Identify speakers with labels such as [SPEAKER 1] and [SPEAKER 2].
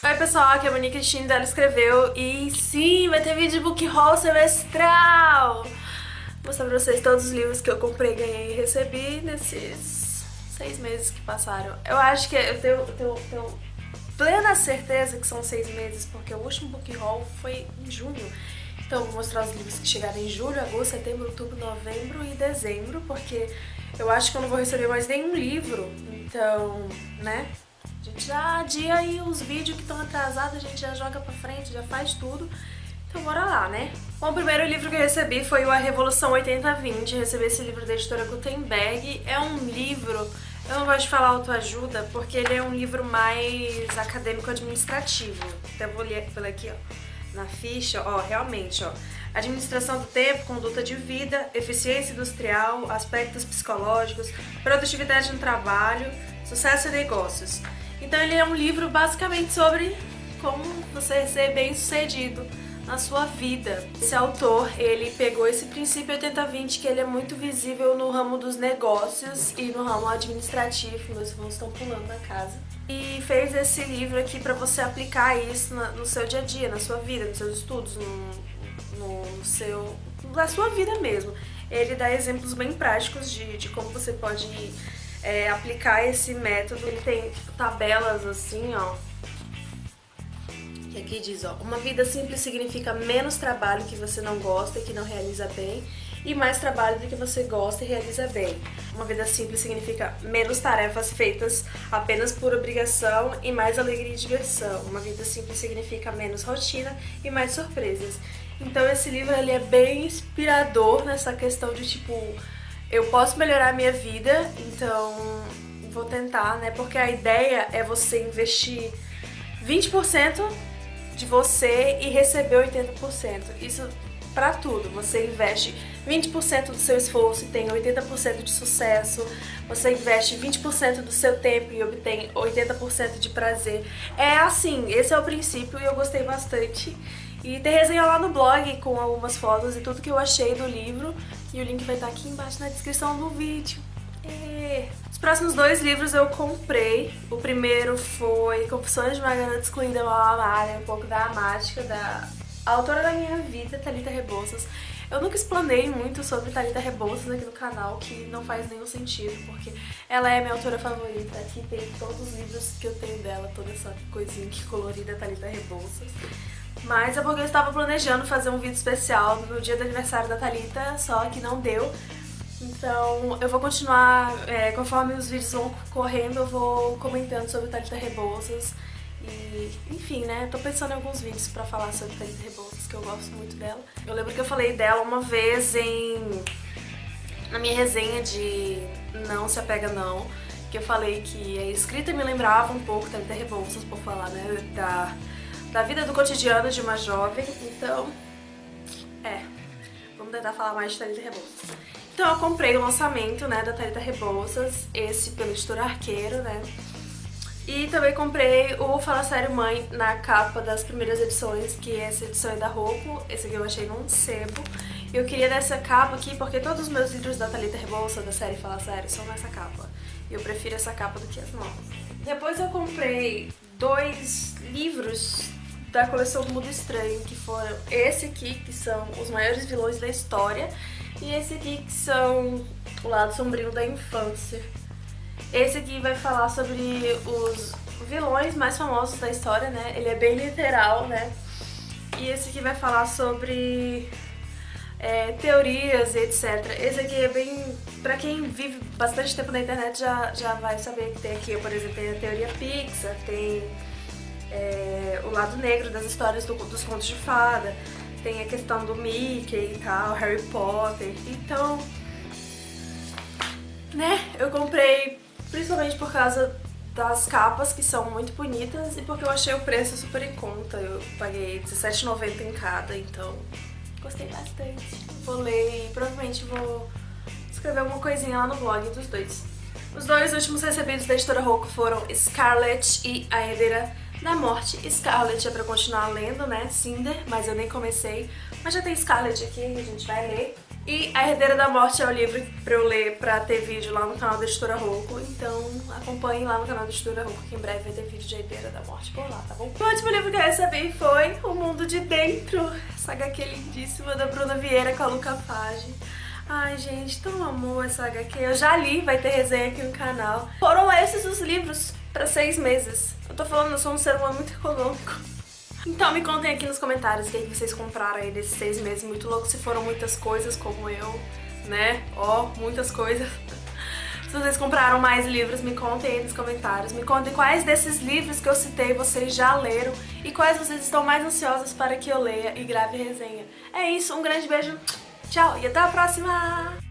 [SPEAKER 1] Oi pessoal, aqui é a Monique Cristina, ela escreveu e sim, vai ter vídeo de book haul semestral! Vou mostrar pra vocês todos os livros que eu comprei, ganhei e recebi nesses seis meses que passaram. Eu acho que eu tenho, tenho, tenho plena certeza que são seis meses, porque o último book haul foi em junho. Então vou mostrar os livros que chegaram em julho, agosto, setembro, outubro, novembro e dezembro, porque eu acho que eu não vou receber mais nenhum livro, então, né? Gente já adia aí os vídeos que estão atrasados, a gente já joga pra frente, já faz tudo. Então bora lá, né? Bom, o primeiro livro que eu recebi foi o A Revolução 8020. Recebi esse livro da editora Gutenberg. É um livro, eu não gosto de falar autoajuda, porque ele é um livro mais acadêmico-administrativo. Até vou ler aqui, ó, na ficha, ó, realmente, ó. Administração do tempo, conduta de vida, eficiência industrial, aspectos psicológicos, produtividade no trabalho, sucesso e negócios. Então ele é um livro basicamente sobre como você ser bem sucedido na sua vida. Esse autor, ele pegou esse princípio 80-20 que ele é muito visível no ramo dos negócios e no ramo administrativo, meus irmãos estão pulando na casa. E fez esse livro aqui para você aplicar isso no seu dia a dia, na sua vida, nos seus estudos, no, no seu, na sua vida mesmo. Ele dá exemplos bem práticos de, de como você pode é, aplicar esse método. Ele tem tabelas assim, ó. Que aqui diz, ó, uma vida simples significa menos trabalho que você não gosta e que não realiza bem e mais trabalho do que você gosta e realiza bem. Uma vida simples significa menos tarefas feitas apenas por obrigação e mais alegria e diversão. Uma vida simples significa menos rotina e mais surpresas. Então esse livro ele é bem inspirador nessa questão de tipo eu posso melhorar a minha vida, então vou tentar, né? Porque a ideia é você investir 20% de você e receber 80%. Isso para tudo. Você investe 20% do seu esforço e tem 80% de sucesso. Você investe 20% do seu tempo e obtém 80% de prazer. É assim, esse é o princípio e eu gostei bastante. E tem resenha lá no blog com algumas fotos e tudo que eu achei do livro. E o link vai estar aqui embaixo na descrição do vídeo. E... Os próximos dois livros eu comprei. O primeiro foi Confissões de uma Garota Excluída Mal Amada, um pouco da amática da autora da minha vida, Thalita Rebouças. Eu nunca explanei muito sobre Thalita Rebouças aqui no canal, que não faz nenhum sentido, porque ela é minha autora favorita. Aqui tem todos os livros que eu tenho dela, toda essa coisinha que colorida Thalita Rebouças. Mas é porque eu estava planejando fazer um vídeo especial no dia do aniversário da Thalita, só que não deu. Então eu vou continuar, é, conforme os vídeos vão correndo, eu vou comentando sobre Thalita Rebouças. E, enfim, né, tô pensando em alguns vídeos pra falar sobre Thalita Rebouças, que eu gosto muito dela. Eu lembro que eu falei dela uma vez em... na minha resenha de Não Se Apega Não, que eu falei que a escrita me lembrava um pouco Thalita Rebouças, por falar, né, da da vida do cotidiano de uma jovem, então, é, vamos tentar falar mais de Thalita Rebouças. Então eu comprei o lançamento, né, da Thalita Rebouças, esse pelo Editor Arqueiro, né, e também comprei o Fala Sério Mãe na capa das primeiras edições, que é essa edição é da Roku, esse aqui eu achei num sebo. Eu queria dessa capa aqui porque todos os meus livros da Thalita Rebouça, da série Fala Sério, são nessa capa. E eu prefiro essa capa do que as novas. Depois eu comprei dois livros da coleção do Mundo Estranho, que foram esse aqui, que são os maiores vilões da história, e esse aqui, que são o lado sombrio da infância. Esse aqui vai falar sobre os vilões mais famosos da história, né? Ele é bem literal, né? E esse aqui vai falar sobre é, teorias e etc. Esse aqui é bem... Pra quem vive bastante tempo na internet já, já vai saber que tem aqui, por exemplo, tem a teoria Pixar, tem é, o lado negro das histórias do, dos contos de fada, tem a questão do Mickey e tal, Harry Potter, então, né, eu comprei principalmente por causa das capas, que são muito bonitas, e porque eu achei o preço super em conta, eu paguei R$17,90 em cada, então gostei bastante. Vou ler e provavelmente vou escrever alguma coisinha lá no blog dos dois. Os dois últimos recebidos da editora Roku foram Scarlett e A Herdeira da Morte. Scarlet é pra continuar lendo, né? Cinder, mas eu nem comecei. Mas já tem Scarlet aqui, a gente vai ler. E A Herdeira da Morte é o livro pra eu ler pra ter vídeo lá no canal da Editora Rocco. Então acompanhe lá no canal da Editora Rocco que em breve vai ter vídeo de A Herdeira da Morte por lá, tá bom? O último livro que eu recebi foi O Mundo de Dentro, essa HQ lindíssima da Bruna Vieira com a Luca Page. Ai, gente, tão amor essa HQ. Eu já li, vai ter resenha aqui no canal. Foram esses os livros pra seis meses. Eu tô falando, eu sou um ser humano muito econômico. Então me contem aqui nos comentários o que, vocês compraram aí desses seis meses muito loucos, se foram muitas coisas como eu, né? Ó, oh, muitas coisas. Se vocês compraram mais livros, me contem aí nos comentários. Me contem quais desses livros que eu citei vocês já leram e quais vocês estão mais ansiosos para que eu leia e grave resenha. É isso, um grande beijo Tchau e até a próxima!